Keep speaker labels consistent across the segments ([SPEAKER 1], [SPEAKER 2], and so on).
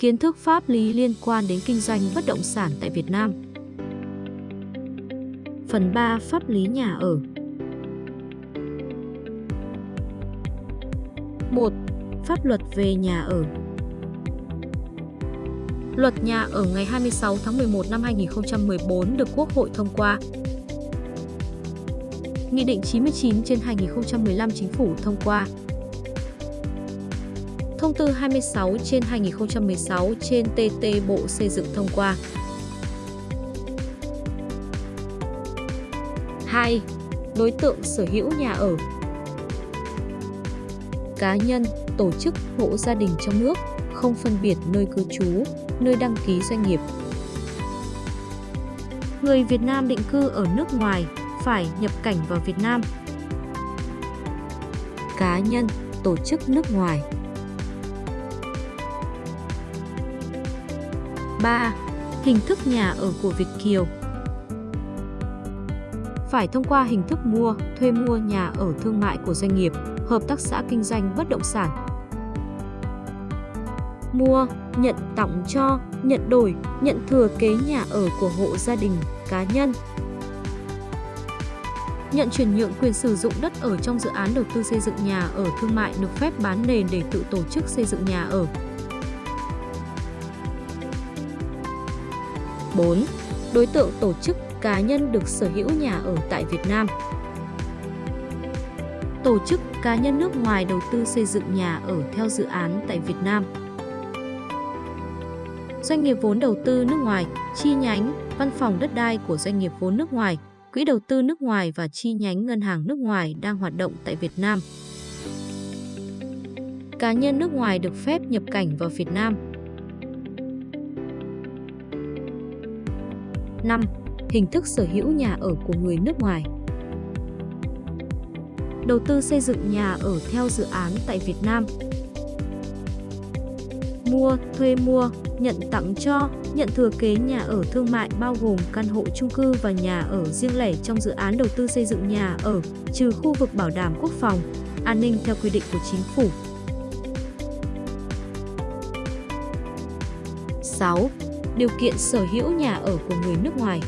[SPEAKER 1] Kiến thức pháp lý liên quan đến kinh doanh bất động sản tại Việt Nam. Phần 3 Pháp lý nhà ở 1. Pháp luật về nhà ở Luật nhà ở ngày 26 tháng 11 năm 2014 được Quốc hội thông qua. Nghị định 99 trên 2015 Chính phủ thông qua. Thông tư 26 trên 2016 trên TT Bộ Xây dựng thông qua. 2. Đối tượng sở hữu nhà ở Cá nhân, tổ chức, hộ gia đình trong nước, không phân biệt nơi cư trú, nơi đăng ký doanh nghiệp. Người Việt Nam định cư ở nước ngoài phải nhập cảnh vào Việt Nam. Cá nhân, tổ chức nước ngoài 3. Hình thức nhà ở của Việt Kiều Phải thông qua hình thức mua, thuê mua nhà ở thương mại của doanh nghiệp, hợp tác xã kinh doanh bất động sản. Mua, nhận tặng cho, nhận đổi, nhận thừa kế nhà ở của hộ gia đình, cá nhân. Nhận chuyển nhượng quyền sử dụng đất ở trong dự án đầu tư xây dựng nhà ở thương mại được phép bán nền để tự tổ chức xây dựng nhà ở, 4. Đối tượng tổ chức cá nhân được sở hữu nhà ở tại Việt Nam. Tổ chức cá nhân nước ngoài đầu tư xây dựng nhà ở theo dự án tại Việt Nam. Doanh nghiệp vốn đầu tư nước ngoài, chi nhánh, văn phòng đất đai của doanh nghiệp vốn nước ngoài, quỹ đầu tư nước ngoài và chi nhánh ngân hàng nước ngoài đang hoạt động tại Việt Nam. Cá nhân nước ngoài được phép nhập cảnh vào Việt Nam 5. Hình thức sở hữu nhà ở của người nước ngoài Đầu tư xây dựng nhà ở theo dự án tại Việt Nam Mua, thuê mua, nhận tặng cho, nhận thừa kế nhà ở thương mại bao gồm căn hộ chung cư và nhà ở riêng lẻ trong dự án đầu tư xây dựng nhà ở, trừ khu vực bảo đảm quốc phòng, an ninh theo quy định của chính phủ. 6 điều kiện sở hữu nhà ở của người nước ngoài.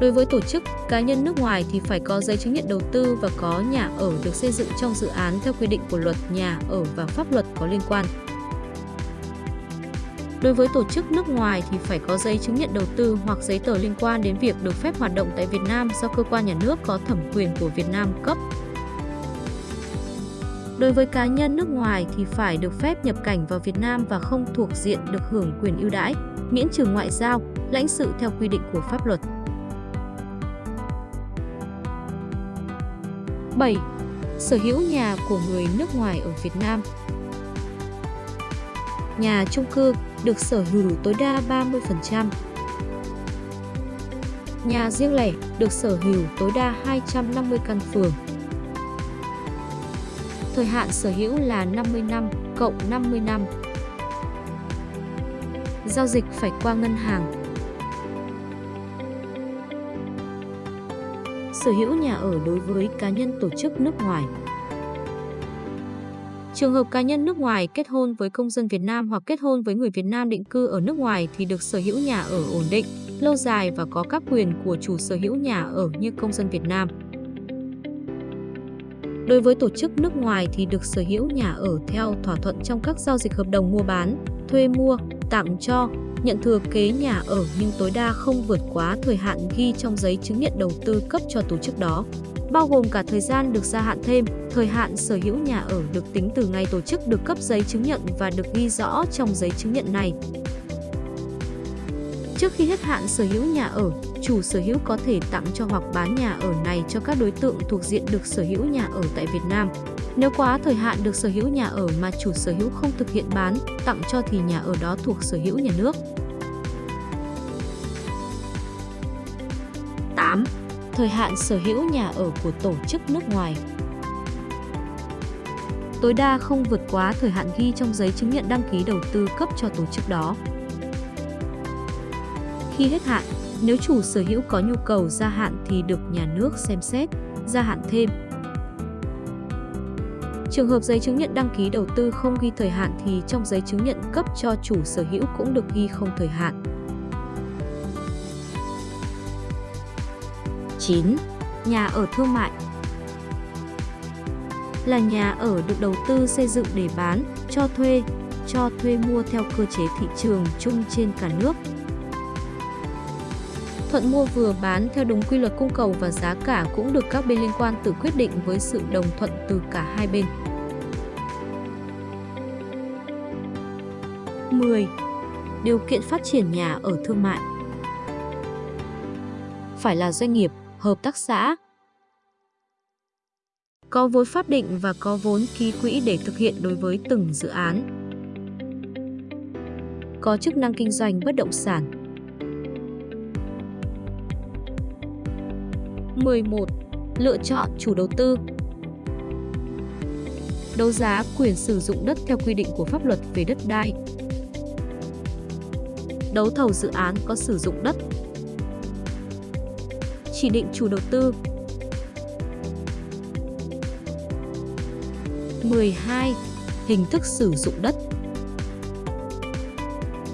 [SPEAKER 1] Đối với tổ chức, cá nhân nước ngoài thì phải có giấy chứng nhận đầu tư và có nhà ở được xây dựng trong dự án theo quy định của luật nhà ở và pháp luật có liên quan. Đối với tổ chức nước ngoài thì phải có giấy chứng nhận đầu tư hoặc giấy tờ liên quan đến việc được phép hoạt động tại Việt Nam do cơ quan nhà nước có thẩm quyền của Việt Nam cấp Đối với cá nhân nước ngoài thì phải được phép nhập cảnh vào Việt Nam và không thuộc diện được hưởng quyền ưu đãi, miễn trừ ngoại giao, lãnh sự theo quy định của pháp luật. 7. Sở hữu nhà của người nước ngoài ở Việt Nam Nhà chung cư được sở hữu tối đa 30%. Nhà riêng lẻ được sở hữu tối đa 250 căn phường. Thời hạn sở hữu là 50 năm cộng 50 năm. Giao dịch phải qua ngân hàng. Sở hữu nhà ở đối với cá nhân tổ chức nước ngoài. Trường hợp cá nhân nước ngoài kết hôn với công dân Việt Nam hoặc kết hôn với người Việt Nam định cư ở nước ngoài thì được sở hữu nhà ở ổn định, lâu dài và có các quyền của chủ sở hữu nhà ở như công dân Việt Nam. Đối với tổ chức nước ngoài thì được sở hữu nhà ở theo thỏa thuận trong các giao dịch hợp đồng mua bán, thuê mua, tặng cho, nhận thừa kế nhà ở nhưng tối đa không vượt quá thời hạn ghi trong giấy chứng nhận đầu tư cấp cho tổ chức đó, bao gồm cả thời gian được gia hạn thêm, thời hạn sở hữu nhà ở được tính từ ngày tổ chức được cấp giấy chứng nhận và được ghi rõ trong giấy chứng nhận này. Trước khi hết hạn sở hữu nhà ở, chủ sở hữu có thể tặng cho hoặc bán nhà ở này cho các đối tượng thuộc diện được sở hữu nhà ở tại Việt Nam. Nếu quá thời hạn được sở hữu nhà ở mà chủ sở hữu không thực hiện bán, tặng cho thì nhà ở đó thuộc sở hữu nhà nước. 8. Thời hạn sở hữu nhà ở của tổ chức nước ngoài Tối đa không vượt quá thời hạn ghi trong giấy chứng nhận đăng ký đầu tư cấp cho tổ chức đó. Khi hết hạn, nếu chủ sở hữu có nhu cầu gia hạn thì được nhà nước xem xét, gia hạn thêm. Trường hợp giấy chứng nhận đăng ký đầu tư không ghi thời hạn thì trong giấy chứng nhận cấp cho chủ sở hữu cũng được ghi không thời hạn. 9. Nhà ở thương mại là nhà ở được đầu tư xây dựng để bán, cho thuê, cho thuê mua theo cơ chế thị trường chung trên cả nước. Thuận mua vừa bán theo đúng quy luật cung cầu và giá cả cũng được các bên liên quan tự quyết định với sự đồng thuận từ cả hai bên. 10. Điều kiện phát triển nhà ở thương mại Phải là doanh nghiệp, hợp tác xã, có vốn pháp định và có vốn ký quỹ để thực hiện đối với từng dự án. Có chức năng kinh doanh bất động sản. 11. Lựa chọn chủ đầu tư Đấu giá quyền sử dụng đất theo quy định của pháp luật về đất đai. Đấu thầu dự án có sử dụng đất. Chỉ định chủ đầu tư 12. Hình thức sử dụng đất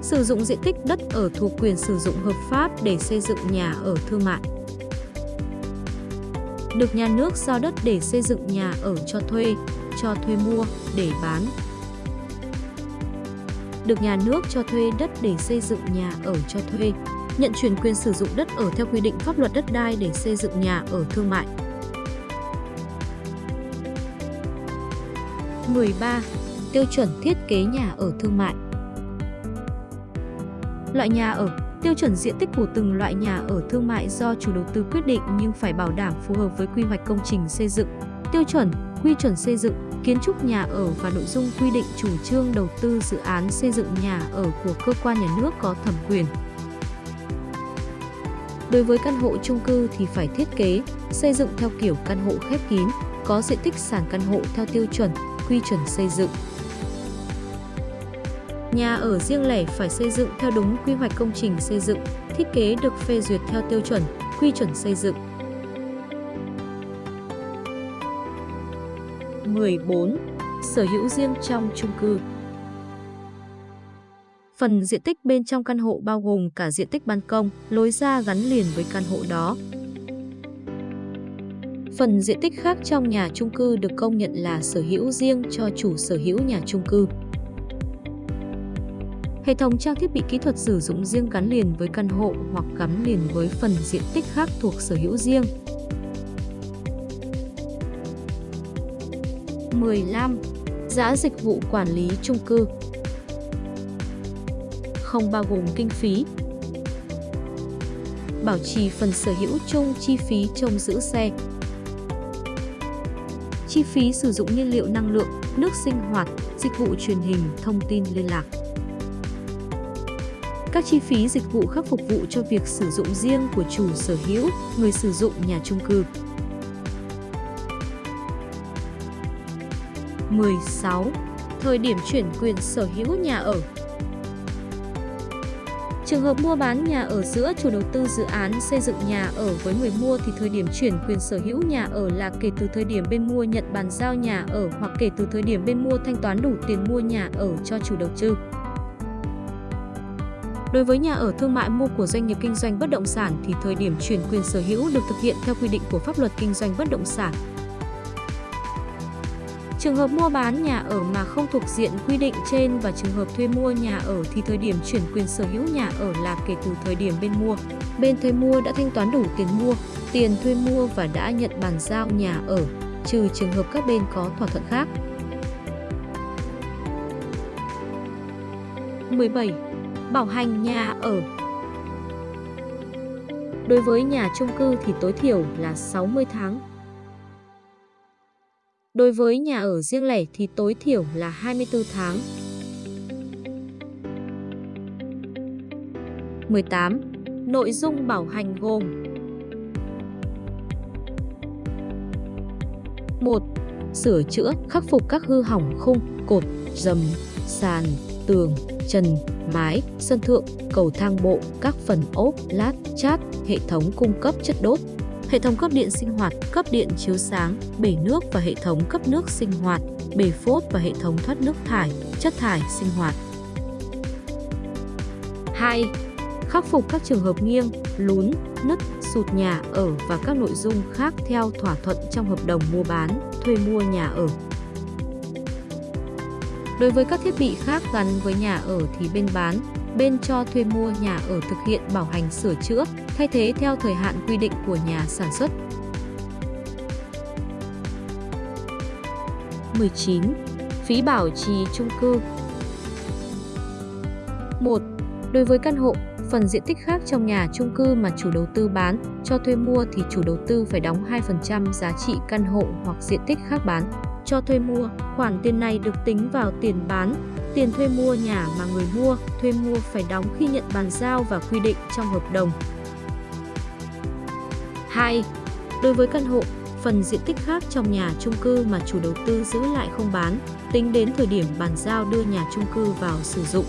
[SPEAKER 1] Sử dụng diện tích đất ở thuộc quyền sử dụng hợp pháp để xây dựng nhà ở thương mại. Được nhà nước giao đất để xây dựng nhà ở cho thuê, cho thuê mua, để bán. Được nhà nước cho thuê đất để xây dựng nhà ở cho thuê, nhận chuyển quyền sử dụng đất ở theo quy định pháp luật đất đai để xây dựng nhà ở thương mại. 13. Tiêu chuẩn thiết kế nhà ở thương mại Loại nhà ở Tiêu chuẩn diện tích của từng loại nhà ở thương mại do chủ đầu tư quyết định nhưng phải bảo đảm phù hợp với quy hoạch công trình xây dựng, tiêu chuẩn, quy chuẩn xây dựng, kiến trúc nhà ở và nội dung quy định chủ trương đầu tư dự án xây dựng nhà ở của cơ quan nhà nước có thẩm quyền. Đối với căn hộ chung cư thì phải thiết kế, xây dựng theo kiểu căn hộ khép kín, có diện tích sàn căn hộ theo tiêu chuẩn, quy chuẩn xây dựng. Nhà ở riêng lẻ phải xây dựng theo đúng quy hoạch công trình xây dựng, thiết kế được phê duyệt theo tiêu chuẩn, quy chuẩn xây dựng. 14. Sở hữu riêng trong chung cư Phần diện tích bên trong căn hộ bao gồm cả diện tích ban công, lối ra gắn liền với căn hộ đó, Phần diện tích khác trong nhà chung cư được công nhận là sở hữu riêng cho chủ sở hữu nhà chung cư. Hệ thống trang thiết bị kỹ thuật sử dụng riêng gắn liền với căn hộ hoặc gắn liền với phần diện tích khác thuộc sở hữu riêng. 15. Giá dịch vụ quản lý chung cư Không bao gồm kinh phí Bảo trì phần sở hữu chung chi phí trông giữ xe chi phí sử dụng nhiên liệu năng lượng, nước sinh hoạt, dịch vụ truyền hình, thông tin liên lạc. Các chi phí dịch vụ khác phục vụ cho việc sử dụng riêng của chủ sở hữu, người sử dụng nhà chung cư. 16. Thời điểm chuyển quyền sở hữu nhà ở Trường hợp mua bán nhà ở giữa chủ đầu tư dự án xây dựng nhà ở với người mua thì thời điểm chuyển quyền sở hữu nhà ở là kể từ thời điểm bên mua nhận bàn giao nhà ở hoặc kể từ thời điểm bên mua thanh toán đủ tiền mua nhà ở cho chủ đầu tư. Đối với nhà ở thương mại mua của doanh nghiệp kinh doanh bất động sản thì thời điểm chuyển quyền sở hữu được thực hiện theo quy định của pháp luật kinh doanh bất động sản. Trường hợp mua bán nhà ở mà không thuộc diện quy định trên và trường hợp thuê mua nhà ở thì thời điểm chuyển quyền sở hữu nhà ở là kể từ thời điểm bên mua. Bên thuê mua đã thanh toán đủ tiền mua, tiền thuê mua và đã nhận bàn giao nhà ở, trừ trường hợp các bên có thỏa thuận khác. 17. Bảo hành nhà ở Đối với nhà chung cư thì tối thiểu là 60 tháng Đối với nhà ở riêng lẻ thì tối thiểu là 24 tháng. 18. Nội dung bảo hành gồm 1. Sửa chữa, khắc phục các hư hỏng khung, cột, dầm, sàn, tường, trần, mái, sân thượng, cầu thang bộ, các phần ốp, lát, chát, hệ thống cung cấp chất đốt, hệ thống cấp điện sinh hoạt, cấp điện chiếu sáng, bể nước và hệ thống cấp nước sinh hoạt. bể phốt và hệ thống thoát nước thải, chất thải sinh hoạt. 2. Khắc phục các trường hợp nghiêng, lún, nứt, sụt nhà ở và các nội dung khác theo thỏa thuận trong hợp đồng mua bán, thuê mua nhà ở. Đối với các thiết bị khác gắn với nhà ở thì bên bán, bên cho thuê mua nhà ở thực hiện bảo hành sửa chữa, thay thế theo thời hạn quy định của nhà sản xuất. 19. Phí bảo trì chung cư 1. Đối với căn hộ, phần diện tích khác trong nhà chung cư mà chủ đầu tư bán, cho thuê mua thì chủ đầu tư phải đóng 2% giá trị căn hộ hoặc diện tích khác bán. Cho thuê mua, khoản tiền này được tính vào tiền bán, tiền thuê mua nhà mà người mua, thuê mua phải đóng khi nhận bàn giao và quy định trong hợp đồng. 2. Đối với căn hộ, phần diện tích khác trong nhà chung cư mà chủ đầu tư giữ lại không bán, tính đến thời điểm bàn giao đưa nhà chung cư vào sử dụng.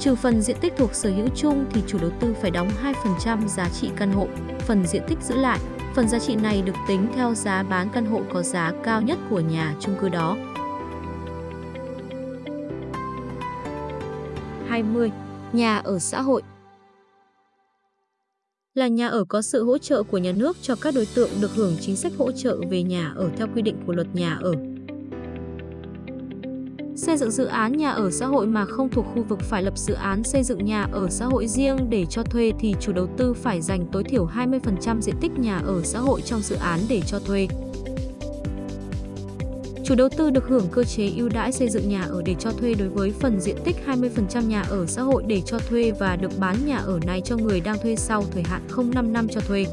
[SPEAKER 1] Trừ phần diện tích thuộc sở hữu chung thì chủ đầu tư phải đóng 2% giá trị căn hộ, phần diện tích giữ lại. Phần giá trị này được tính theo giá bán căn hộ có giá cao nhất của nhà chung cư đó. 20. Nhà ở xã hội là nhà ở có sự hỗ trợ của nhà nước cho các đối tượng được hưởng chính sách hỗ trợ về nhà ở theo quy định của luật nhà ở. Xây dựng dự án nhà ở xã hội mà không thuộc khu vực phải lập dự án xây dựng nhà ở xã hội riêng để cho thuê thì chủ đầu tư phải dành tối thiểu 20% diện tích nhà ở xã hội trong dự án để cho thuê. Chủ đầu tư được hưởng cơ chế ưu đãi xây dựng nhà ở để cho thuê đối với phần diện tích 20% nhà ở xã hội để cho thuê và được bán nhà ở này cho người đang thuê sau thời hạn không 5 năm cho thuê.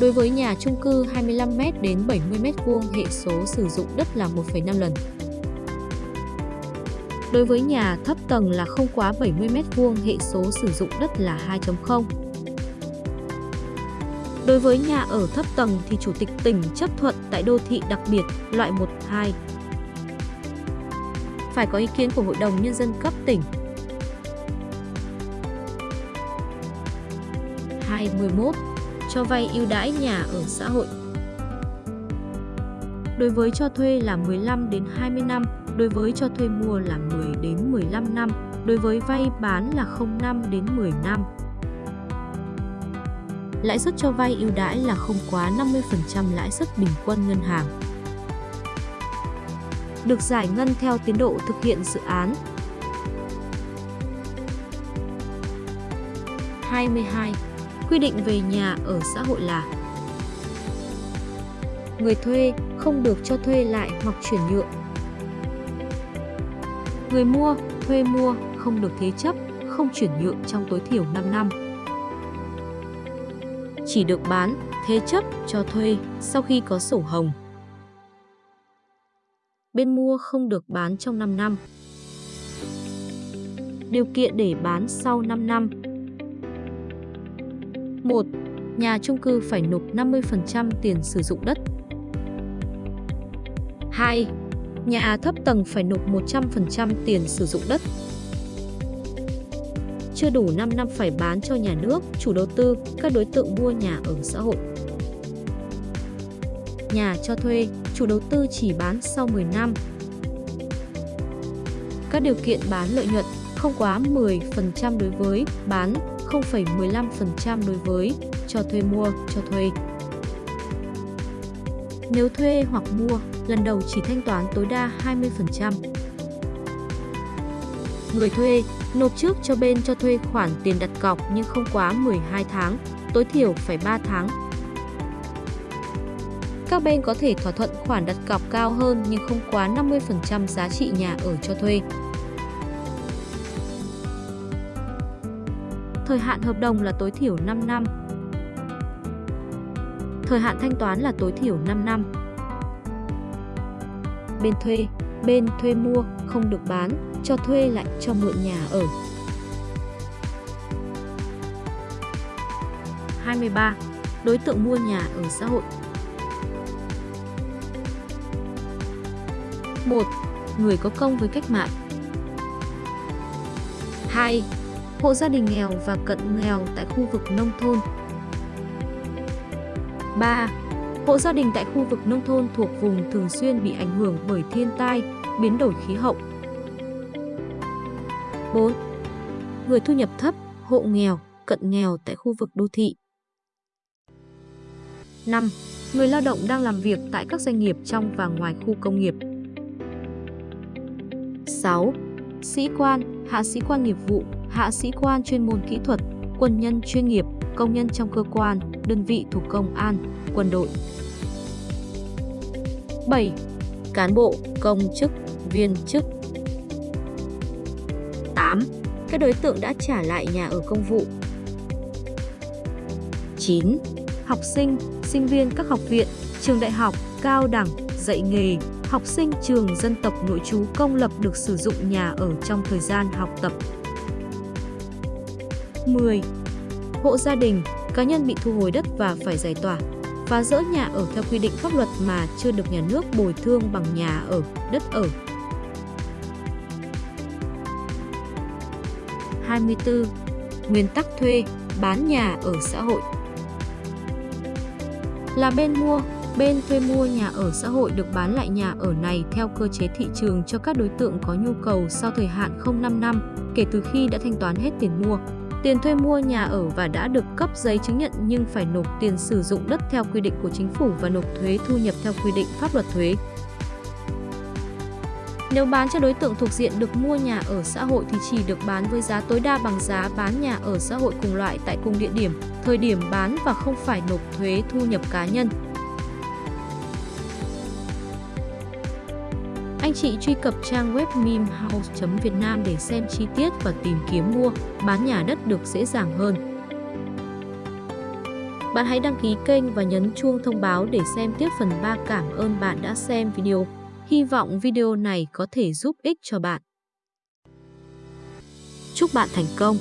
[SPEAKER 1] Đối với nhà chung cư 25m đến 70m vuông hệ số sử dụng đất là 1,5 lần. Đối với nhà thấp tầng là không quá 70m vuông hệ số sử dụng đất là 2.0. Đối với nhà ở thấp tầng thì Chủ tịch tỉnh chấp thuận tại đô thị đặc biệt loại 1, 2. Phải có ý kiến của Hội đồng Nhân dân cấp tỉnh. 21. Cho vay ưu đãi nhà ở xã hội Đối với cho thuê là 15 đến 20 năm, đối với cho thuê mua là 10 đến 15 năm, đối với vay bán là 05 đến 10 năm lãi suất cho vay ưu đãi là không quá 50% lãi suất bình quân ngân hàng. Được giải ngân theo tiến độ thực hiện dự án. 22. Quy định về nhà ở xã hội là Người thuê không được cho thuê lại hoặc chuyển nhượng. Người mua, thuê mua không được thế chấp, không chuyển nhượng trong tối thiểu 5 năm chỉ được bán, thế chấp, cho thuê sau khi có sổ hồng. Bên mua không được bán trong 5 năm. Điều kiện để bán sau 5 năm 1. Nhà chung cư phải nộp 50% tiền sử dụng đất 2. Nhà thấp tầng phải nộp 100% tiền sử dụng đất chưa đủ 5 năm phải bán cho nhà nước, chủ đầu tư, các đối tượng mua nhà ở xã hội. Nhà cho thuê, chủ đầu tư chỉ bán sau 10 năm. Các điều kiện bán lợi nhuận không quá 10% đối với bán, 0,15% đối với cho thuê mua, cho thuê. Nếu thuê hoặc mua, lần đầu chỉ thanh toán tối đa 20%. Người thuê nộp trước cho bên cho thuê khoản tiền đặt cọc nhưng không quá 12 tháng, tối thiểu phải 3 tháng. Các bên có thể thỏa thuận khoản đặt cọc cao hơn nhưng không quá 50% giá trị nhà ở cho thuê. Thời hạn hợp đồng là tối thiểu 5 năm. Thời hạn thanh toán là tối thiểu 5 năm. Bên thuê, bên thuê mua không được bán, cho thuê lại cho mượn nhà ở. 23. Đối tượng mua nhà ở xã hội 1. Người có công với cách mạng 2. Hộ gia đình nghèo và cận nghèo tại khu vực nông thôn 3. Hộ gia đình tại khu vực nông thôn thuộc vùng thường xuyên bị ảnh hưởng bởi thiên tai, biến đổi khí hậu. 4. Người thu nhập thấp, hộ nghèo, cận nghèo tại khu vực đô thị. 5. Người lao động đang làm việc tại các doanh nghiệp trong và ngoài khu công nghiệp. 6. Sĩ quan, hạ sĩ quan nghiệp vụ, hạ sĩ quan chuyên môn kỹ thuật, quân nhân chuyên nghiệp, công nhân trong cơ quan, đơn vị thuộc công an, quân đội. 7. Cán bộ, công chức, viên chức. 8. Các đối tượng đã trả lại nhà ở công vụ. 9. Học sinh, sinh viên các học viện, trường đại học, cao đẳng, dạy nghề, học sinh trường dân tộc nội trú công lập được sử dụng nhà ở trong thời gian học tập. 10. Hộ gia đình, cá nhân bị thu hồi đất và phải giải tỏa, phá rỡ nhà ở theo quy định pháp luật mà chưa được nhà nước bồi thương bằng nhà ở, đất ở. 24. Nguyên tắc thuê, bán nhà ở xã hội Là bên mua, bên thuê mua nhà ở xã hội được bán lại nhà ở này theo cơ chế thị trường cho các đối tượng có nhu cầu sau thời hạn không 5 năm kể từ khi đã thanh toán hết tiền mua tiền thuê mua nhà ở và đã được cấp giấy chứng nhận nhưng phải nộp tiền sử dụng đất theo quy định của chính phủ và nộp thuế thu nhập theo quy định pháp luật thuế. Nếu bán cho đối tượng thuộc diện được mua nhà ở xã hội thì chỉ được bán với giá tối đa bằng giá bán nhà ở xã hội cùng loại tại cùng địa điểm, thời điểm bán và không phải nộp thuế thu nhập cá nhân. Anh chị truy cập trang web mimhouse.vietnam để xem chi tiết và tìm kiếm mua, bán nhà đất được dễ dàng hơn. Bạn hãy đăng ký kênh và nhấn chuông thông báo để xem tiếp phần 3. Cảm ơn bạn đã xem video. Hy vọng video này có thể giúp ích cho bạn. Chúc bạn thành công!